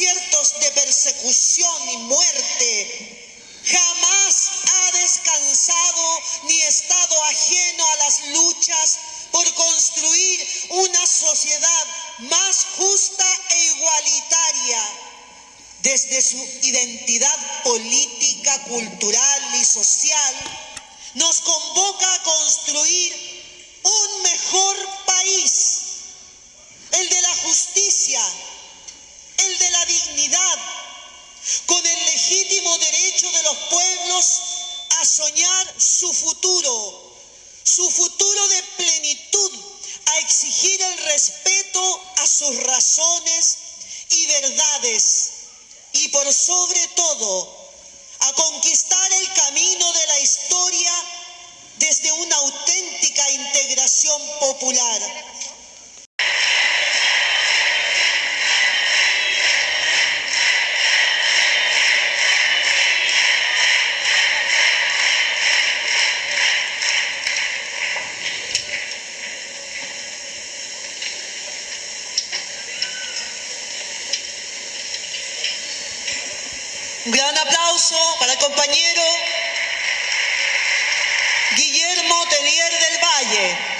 desaciertos de persecución y muerte, jamás ha descansado ni estado ajeno a las luchas por construir una sociedad más justa e igualitaria desde su identidad política, cultural y social, nos convoca a construir un mejor su futuro, su futuro de plenitud, a exigir el respeto a sus razones y verdades y por sobre todo a conquistar el camino de la historia desde una auténtica integración popular. Un gran aplauso para el compañero Guillermo Telier del Valle.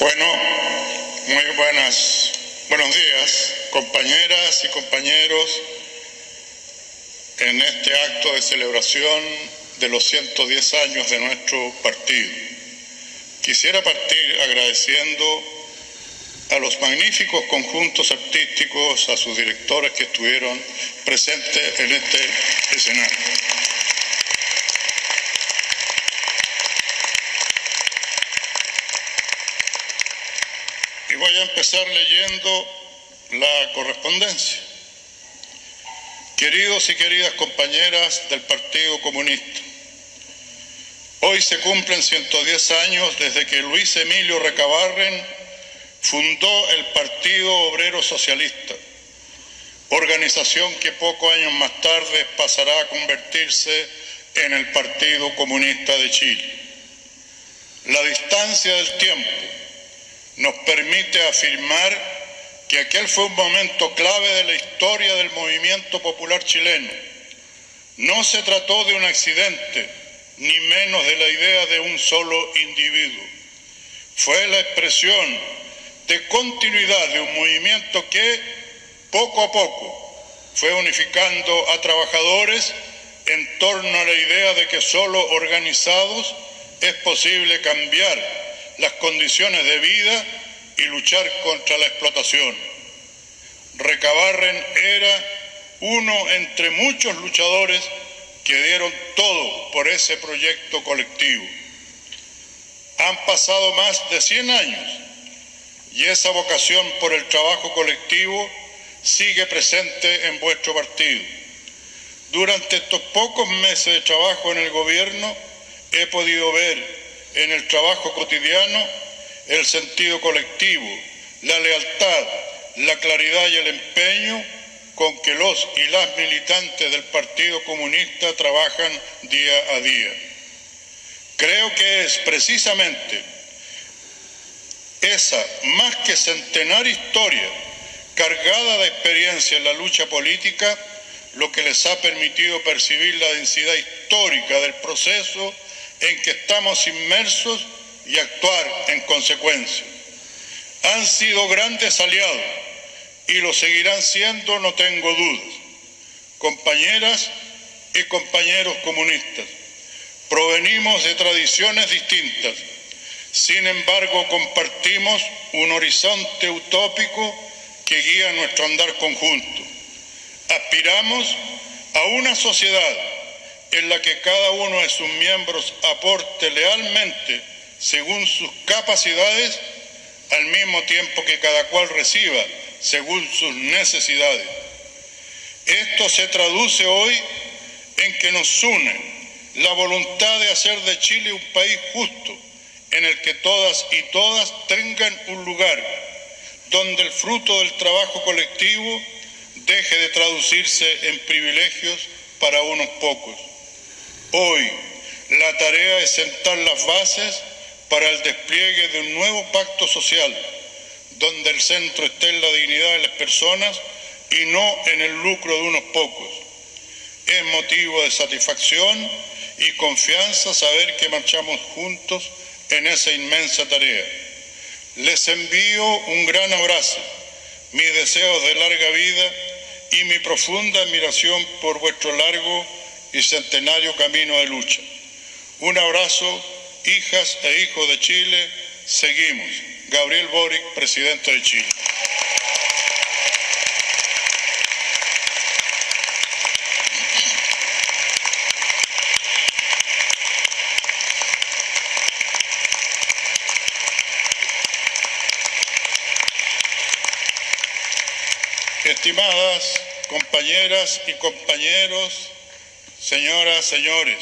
Bueno, muy buenas, buenos días, compañeras y compañeros, en este acto de celebración de los 110 años de nuestro partido. Quisiera partir agradeciendo a los magníficos conjuntos artísticos, a sus directores que estuvieron presentes en este escenario. Y voy a empezar leyendo la correspondencia. Queridos y queridas compañeras del Partido Comunista, hoy se cumplen 110 años desde que Luis Emilio Recabarren fundó el Partido Obrero Socialista, organización que pocos años más tarde pasará a convertirse en el Partido Comunista de Chile. La distancia del tiempo nos permite afirmar que aquel fue un momento clave de la historia del movimiento popular chileno. No se trató de un accidente, ni menos de la idea de un solo individuo. Fue la expresión de continuidad de un movimiento que, poco a poco, fue unificando a trabajadores en torno a la idea de que solo organizados es posible cambiar las condiciones de vida y luchar contra la explotación. Recabarren era uno entre muchos luchadores que dieron todo por ese proyecto colectivo. Han pasado más de 100 años y esa vocación por el trabajo colectivo sigue presente en vuestro partido. Durante estos pocos meses de trabajo en el gobierno he podido ver en el trabajo cotidiano el sentido colectivo, la lealtad, la claridad y el empeño con que los y las militantes del Partido Comunista trabajan día a día. Creo que es precisamente esa más que centenaria historia cargada de experiencia en la lucha política lo que les ha permitido percibir la densidad histórica del proceso en que estamos inmersos y actuar en consecuencia. Han sido grandes aliados y lo seguirán siendo, no tengo dudas. Compañeras y compañeros comunistas, provenimos de tradiciones distintas, sin embargo compartimos un horizonte utópico que guía nuestro andar conjunto. Aspiramos a una sociedad en la que cada uno de sus miembros aporte lealmente según sus capacidades, al mismo tiempo que cada cual reciba según sus necesidades. Esto se traduce hoy en que nos une la voluntad de hacer de Chile un país justo, en el que todas y todas tengan un lugar, donde el fruto del trabajo colectivo deje de traducirse en privilegios para unos pocos. Hoy la tarea es sentar las bases para el despliegue de un nuevo pacto social, donde el centro esté en la dignidad de las personas y no en el lucro de unos pocos. Es motivo de satisfacción y confianza saber que marchamos juntos en esa inmensa tarea. Les envío un gran abrazo, mis deseos de larga vida y mi profunda admiración por vuestro largo y centenario camino de lucha. Un abrazo, hijas e hijos de Chile. Seguimos. Gabriel Boric, presidente de Chile. Estimadas compañeras y compañeros, señoras, señores,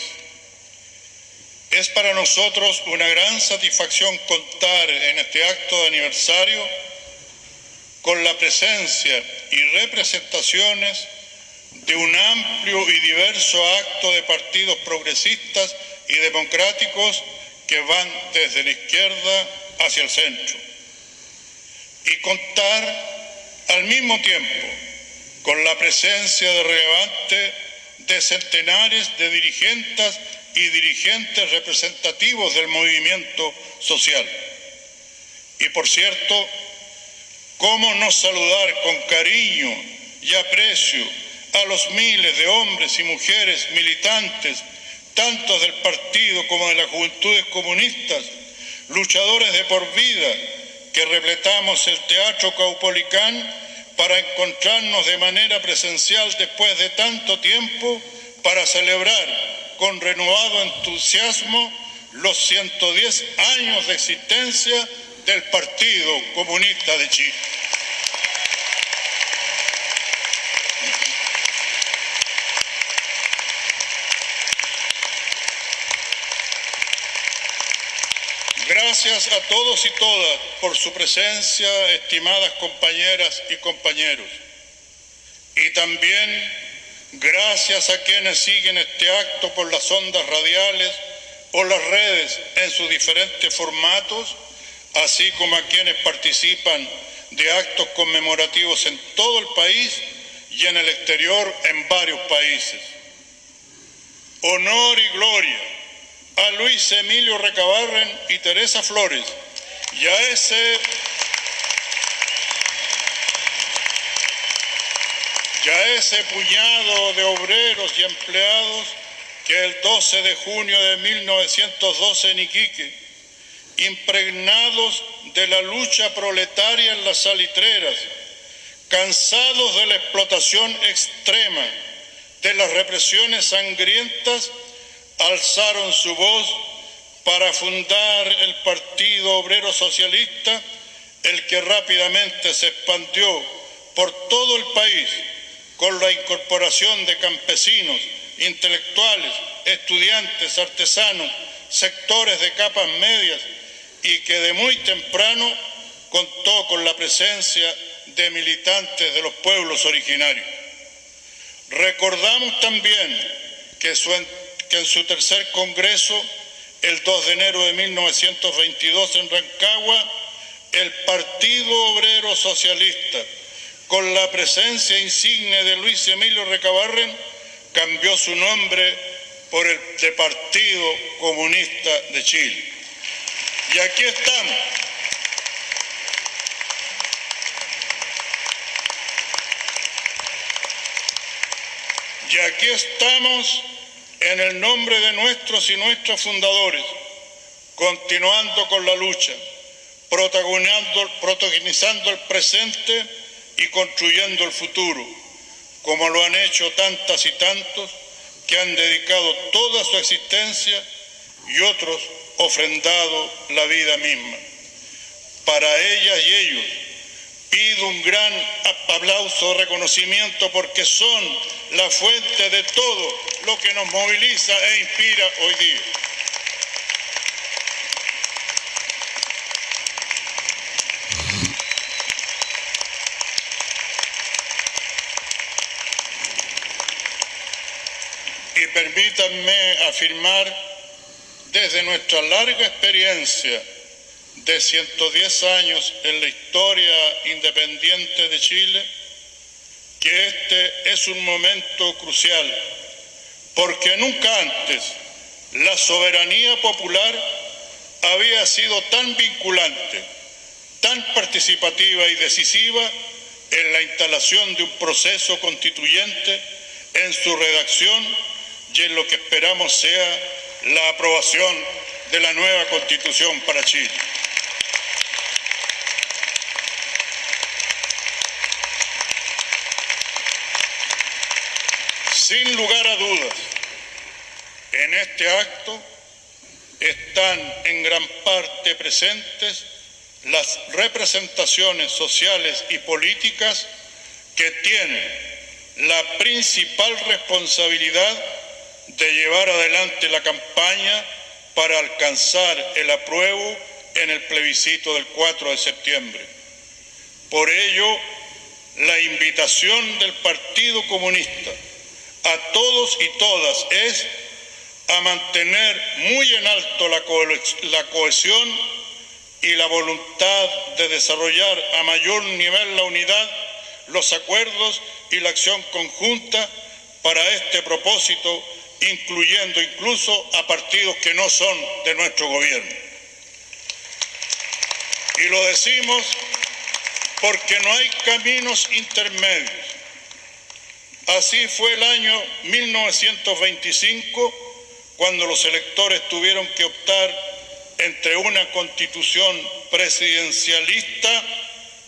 es para nosotros una gran satisfacción contar en este acto de aniversario con la presencia y representaciones de un amplio y diverso acto de partidos progresistas y democráticos que van desde la izquierda hacia el centro. Y contar al mismo tiempo, con la presencia de relevante de centenares de dirigentes y dirigentes representativos del movimiento social. Y por cierto, ¿cómo no saludar con cariño y aprecio a los miles de hombres y mujeres militantes, tanto del partido como de las juventudes comunistas, luchadores de por vida, que repletamos el Teatro Caupolicán para encontrarnos de manera presencial después de tanto tiempo para celebrar con renovado entusiasmo los 110 años de existencia del Partido Comunista de Chile. Gracias a todos y todas por su presencia, estimadas compañeras y compañeros. Y también gracias a quienes siguen este acto por las ondas radiales o las redes en sus diferentes formatos, así como a quienes participan de actos conmemorativos en todo el país y en el exterior en varios países. Honor y gloria a Luis Emilio Recabarren y Teresa Flores. Y a ese ya ese puñado de obreros y empleados que el 12 de junio de 1912 en Iquique, impregnados de la lucha proletaria en las salitreras, cansados de la explotación extrema, de las represiones sangrientas, alzaron su voz para fundar el Partido Obrero Socialista, el que rápidamente se expandió por todo el país con la incorporación de campesinos, intelectuales, estudiantes, artesanos, sectores de capas medias y que de muy temprano contó con la presencia de militantes de los pueblos originarios. Recordamos también que su que en su tercer congreso, el 2 de enero de 1922 en Rancagua, el Partido Obrero Socialista, con la presencia insigne de Luis Emilio Recabarren, cambió su nombre por el de Partido Comunista de Chile. Y aquí estamos. Y aquí estamos en el nombre de nuestros y nuestras fundadores, continuando con la lucha, protagonizando el presente y construyendo el futuro, como lo han hecho tantas y tantos que han dedicado toda su existencia y otros ofrendado la vida misma. Para ellas y ellos pido un gran aplauso, reconocimiento, porque son la fuente de todo lo que nos moviliza e inspira hoy día. Y permítanme afirmar desde nuestra larga experiencia de 110 años en la historia independiente de Chile, que este es un momento crucial, porque nunca antes la soberanía popular había sido tan vinculante, tan participativa y decisiva en la instalación de un proceso constituyente, en su redacción y en lo que esperamos sea la aprobación de la nueva constitución para Chile. Sin lugar a dudas, en este acto están en gran parte presentes las representaciones sociales y políticas que tienen la principal responsabilidad de llevar adelante la campaña para alcanzar el apruebo en el plebiscito del 4 de septiembre. Por ello, la invitación del Partido Comunista a todos y todas es a mantener muy en alto la, cohesión y la voluntad de desarrollar a mayor nivel la unidad, los acuerdos y la acción conjunta para este propósito incluyendo incluso a partidos que no son de nuestro gobierno. Y lo decimos porque no hay caminos intermedios. Así fue el año 1925 cuando los electores tuvieron que optar entre una constitución presidencialista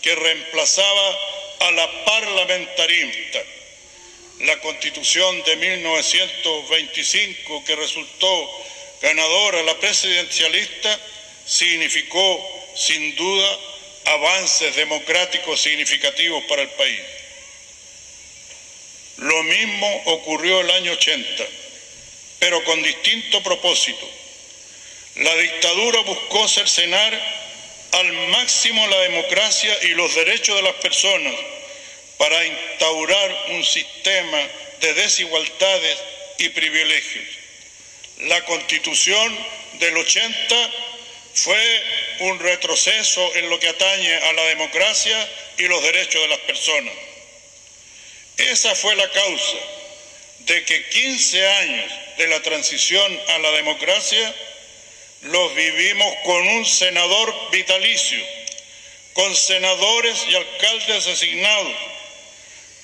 que reemplazaba a la parlamentarista la constitución de 1925 que resultó ganadora la presidencialista significó sin duda avances democráticos significativos para el país. Lo mismo ocurrió el año 80, pero con distinto propósito. La dictadura buscó cercenar al máximo la democracia y los derechos de las personas para instaurar un sistema de desigualdades y privilegios. La constitución del 80 fue un retroceso en lo que atañe a la democracia y los derechos de las personas. Esa fue la causa de que 15 años de la transición a la democracia los vivimos con un senador vitalicio, con senadores y alcaldes asignados,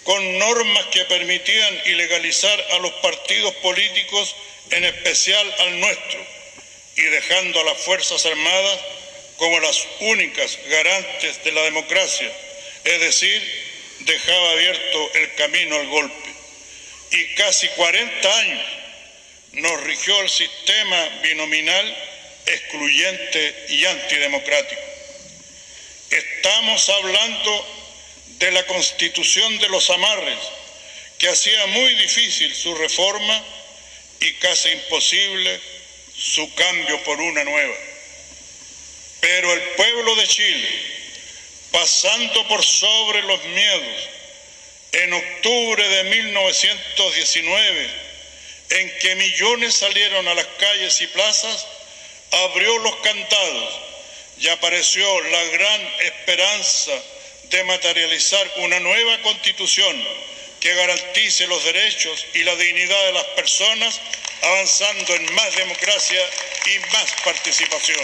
con normas que permitían ilegalizar a los partidos políticos, en especial al nuestro, y dejando a las Fuerzas Armadas como las únicas garantes de la democracia, es decir, dejaba abierto el camino al golpe. Y casi 40 años nos rigió el sistema binominal excluyente y antidemocrático. Estamos hablando de la constitución de los amarres, que hacía muy difícil su reforma y casi imposible su cambio por una nueva. Pero el pueblo de Chile, pasando por sobre los miedos, en octubre de 1919, en que millones salieron a las calles y plazas, abrió los candados y apareció la gran esperanza de materializar una nueva constitución que garantice los derechos y la dignidad de las personas, avanzando en más democracia y más participación.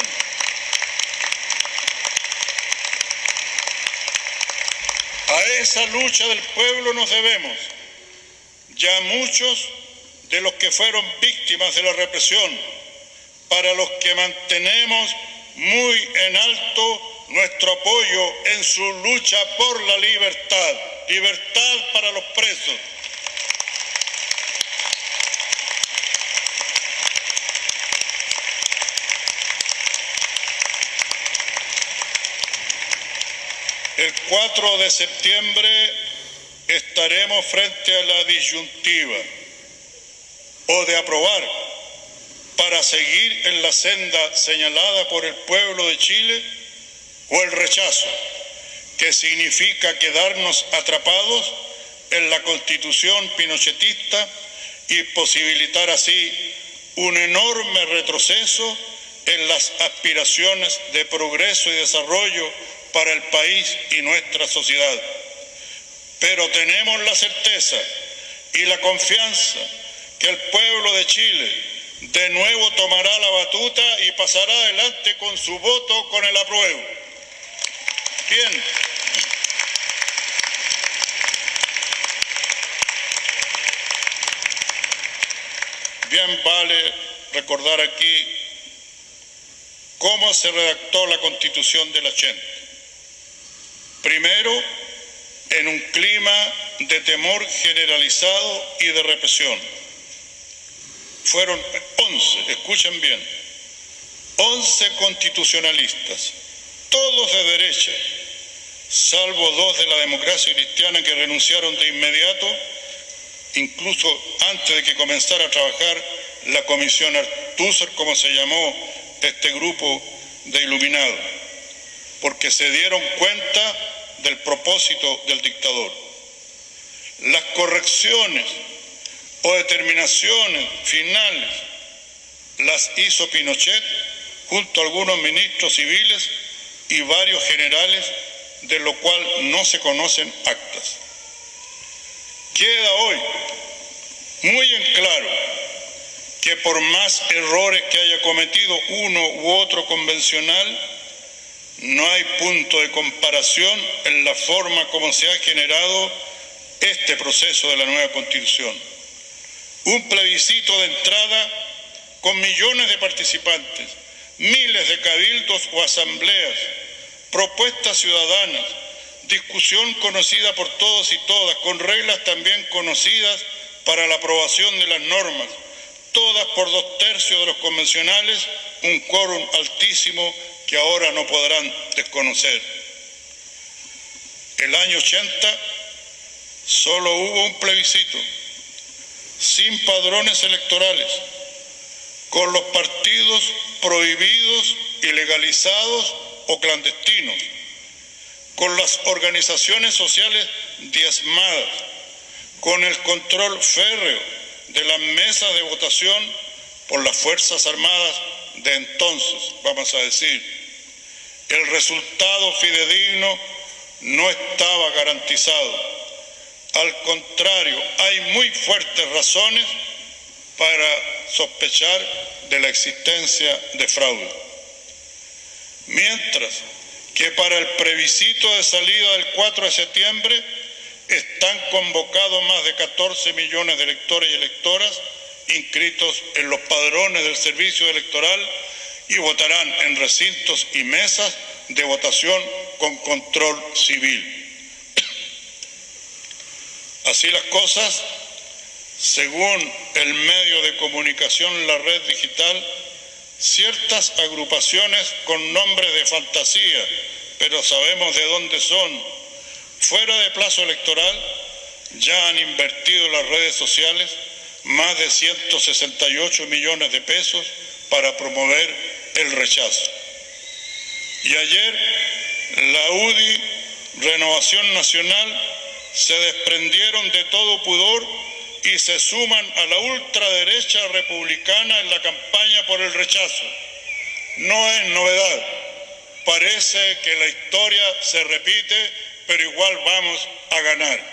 A esa lucha del pueblo nos debemos. Ya muchos de los que fueron víctimas de la represión, para los que mantenemos muy en alto nuestro apoyo en su lucha por la libertad, libertad para los presos. El 4 de septiembre estaremos frente a la disyuntiva o de aprobar para seguir en la senda señalada por el pueblo de Chile o el rechazo, que significa quedarnos atrapados en la constitución pinochetista y posibilitar así un enorme retroceso en las aspiraciones de progreso y desarrollo para el país y nuestra sociedad. Pero tenemos la certeza y la confianza que el pueblo de Chile de nuevo tomará la batuta y pasará adelante con su voto con el apruebo. Bien. Bien vale recordar aquí cómo se redactó la constitución de la Chente. Primero, en un clima de temor generalizado y de represión. Fueron 11, escuchen bien, 11 constitucionalistas, todos de derecha, salvo dos de la democracia cristiana que renunciaron de inmediato, incluso antes de que comenzara a trabajar la comisión Artúzar, como se llamó este grupo de iluminados, porque se dieron cuenta del propósito del dictador. Las correcciones o determinaciones finales las hizo Pinochet junto a algunos ministros civiles y varios generales, de lo cual no se conocen actas. Queda hoy muy en claro que por más errores que haya cometido uno u otro convencional, no hay punto de comparación en la forma como se ha generado este proceso de la nueva constitución. Un plebiscito de entrada con millones de participantes, miles de cabildos o asambleas, propuestas ciudadanas, discusión conocida por todos y todas, con reglas también conocidas para la aprobación de las normas, todas por dos tercios de los convencionales, un quórum altísimo que ahora no podrán desconocer. El año 80 solo hubo un plebiscito, sin padrones electorales, con los partidos prohibidos, ilegalizados o clandestinos, con las organizaciones sociales diezmadas, con el control férreo de las mesas de votación por las Fuerzas Armadas de entonces, vamos a decir, el resultado fidedigno no estaba garantizado. Al contrario, hay muy fuertes razones para sospechar de la existencia de fraude. Mientras que para el previsito de salida del 4 de septiembre están convocados más de 14 millones de electores y electoras inscritos en los padrones del servicio electoral y votarán en recintos y mesas de votación con control civil. Así las cosas, según el medio de comunicación, la red digital, ciertas agrupaciones con nombres de fantasía, pero sabemos de dónde son, fuera de plazo electoral, ya han invertido las redes sociales más de 168 millones de pesos para promover el rechazo. Y ayer la UDI, Renovación Nacional, se desprendieron de todo pudor y se suman a la ultraderecha republicana en la campaña por el rechazo. No es novedad. Parece que la historia se repite, pero igual vamos a ganar.